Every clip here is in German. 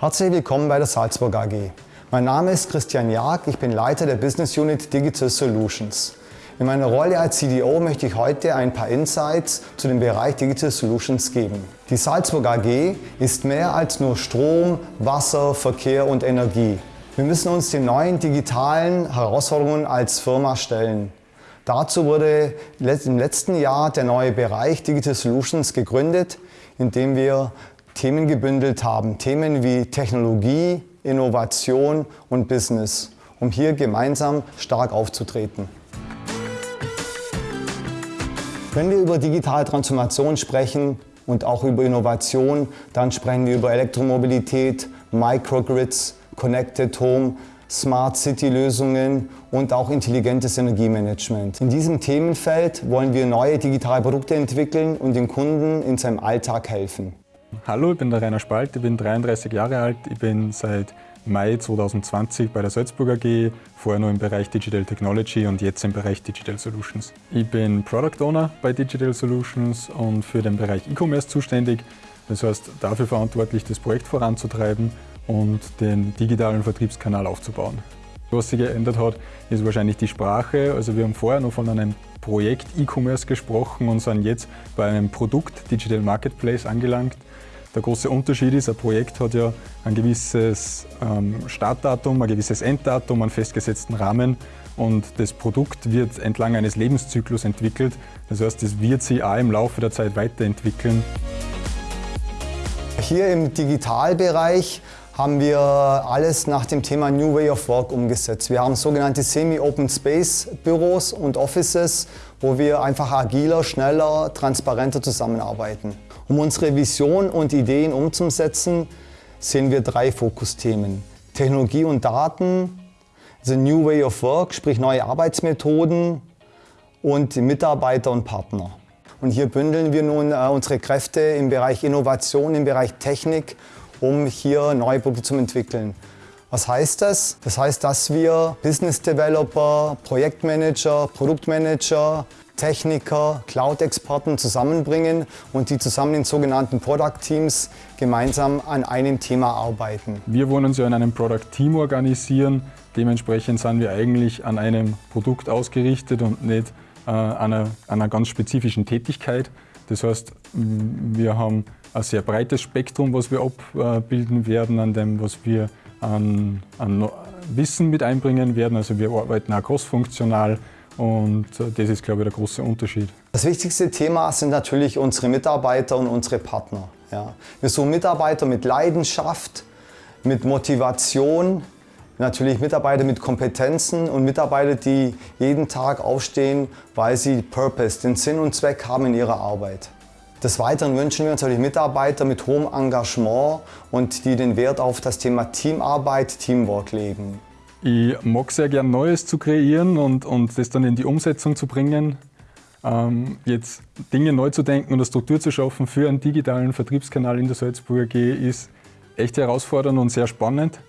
Herzlich willkommen bei der Salzburg AG. Mein Name ist Christian Jag, ich bin Leiter der Business Unit Digital Solutions. In meiner Rolle als CDO möchte ich heute ein paar Insights zu dem Bereich Digital Solutions geben. Die Salzburg AG ist mehr als nur Strom, Wasser, Verkehr und Energie. Wir müssen uns den neuen digitalen Herausforderungen als Firma stellen. Dazu wurde im letzten Jahr der neue Bereich Digital Solutions gegründet, in dem wir Themen gebündelt haben. Themen wie Technologie, Innovation und Business, um hier gemeinsam stark aufzutreten. Wenn wir über digitale Transformation sprechen und auch über Innovation, dann sprechen wir über Elektromobilität, Microgrids, Connected Home, Smart City Lösungen und auch intelligentes Energiemanagement. In diesem Themenfeld wollen wir neue digitale Produkte entwickeln und dem Kunden in seinem Alltag helfen. Hallo, ich bin der Rainer Spalt, ich bin 33 Jahre alt, ich bin seit Mai 2020 bei der Salzburg AG, vorher noch im Bereich Digital Technology und jetzt im Bereich Digital Solutions. Ich bin Product Owner bei Digital Solutions und für den Bereich E-Commerce zuständig. Das heißt, dafür verantwortlich, das Projekt voranzutreiben und den digitalen Vertriebskanal aufzubauen. Was sich geändert hat, ist wahrscheinlich die Sprache. Also wir haben vorher noch von einem Projekt E-Commerce gesprochen und sind jetzt bei einem Produkt Digital Marketplace angelangt. Der große Unterschied ist, ein Projekt hat ja ein gewisses ähm, Startdatum, ein gewisses Enddatum, einen festgesetzten Rahmen und das Produkt wird entlang eines Lebenszyklus entwickelt. Das heißt, es wird sich auch im Laufe der Zeit weiterentwickeln. Hier im Digitalbereich haben wir alles nach dem Thema New Way of Work umgesetzt. Wir haben sogenannte Semi-Open Space Büros und Offices, wo wir einfach agiler, schneller, transparenter zusammenarbeiten. Um unsere Vision und Ideen umzusetzen, sehen wir drei Fokusthemen. Technologie und Daten, The New Way of Work, sprich neue Arbeitsmethoden und Mitarbeiter und Partner. Und hier bündeln wir nun äh, unsere Kräfte im Bereich Innovation, im Bereich Technik, um hier neue Produkte zu entwickeln. Was heißt das? Das heißt, dass wir Business Developer, Projektmanager, Produktmanager, Techniker, Cloud-Experten zusammenbringen und die zusammen in sogenannten Product Teams gemeinsam an einem Thema arbeiten. Wir wollen uns ja in einem Product Team organisieren. Dementsprechend sind wir eigentlich an einem Produkt ausgerichtet und nicht äh, an, einer, an einer ganz spezifischen Tätigkeit. Das heißt, wir haben ein sehr breites Spektrum, was wir abbilden werden, an dem, was wir an, an Wissen mit einbringen werden. Also wir arbeiten auch crossfunktional und äh, das ist, glaube ich, der große Unterschied. Das wichtigste Thema sind natürlich unsere Mitarbeiter und unsere Partner. Ja. Wir suchen Mitarbeiter mit Leidenschaft, mit Motivation, natürlich Mitarbeiter mit Kompetenzen und Mitarbeiter, die jeden Tag aufstehen, weil sie Purpose, den Sinn und Zweck haben in ihrer Arbeit. Des Weiteren wünschen wir uns natürlich Mitarbeiter mit hohem Engagement und die den Wert auf das Thema Teamarbeit, Teamwork legen. Ich mag sehr gern Neues zu kreieren und, und das dann in die Umsetzung zu bringen. Ähm, jetzt Dinge neu zu denken und eine Struktur zu schaffen für einen digitalen Vertriebskanal in der Salzburger AG ist echt herausfordernd und sehr spannend.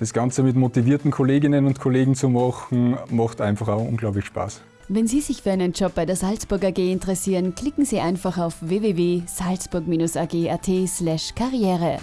Das Ganze mit motivierten Kolleginnen und Kollegen zu machen, macht einfach auch unglaublich Spaß. Wenn Sie sich für einen Job bei der Salzburg AG interessieren, klicken Sie einfach auf www.salzburg-ag.at/karriere.